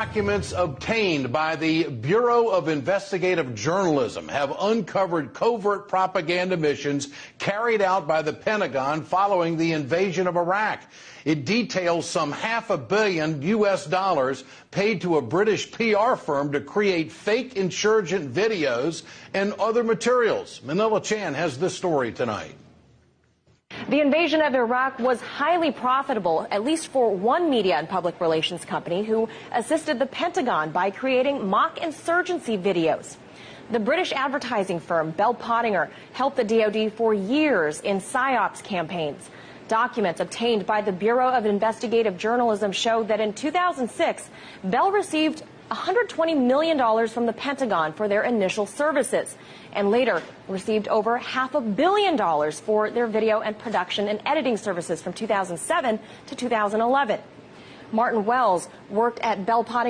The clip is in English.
Documents obtained by the Bureau of Investigative Journalism have uncovered covert propaganda missions carried out by the Pentagon following the invasion of Iraq. It details some half a billion U.S. dollars paid to a British PR firm to create fake insurgent videos and other materials. Manila Chan has this story tonight. The invasion of Iraq was highly profitable, at least for one media and public relations company who assisted the Pentagon by creating mock insurgency videos. The British advertising firm Bell Pottinger helped the DoD for years in PSYOPs campaigns. Documents obtained by the Bureau of Investigative Journalism show that in 2006, Bell received $120 million from the Pentagon for their initial services and later received over half a billion dollars for their video and production and editing services from 2007 to 2011. Martin Wells worked at Bell Pottinger.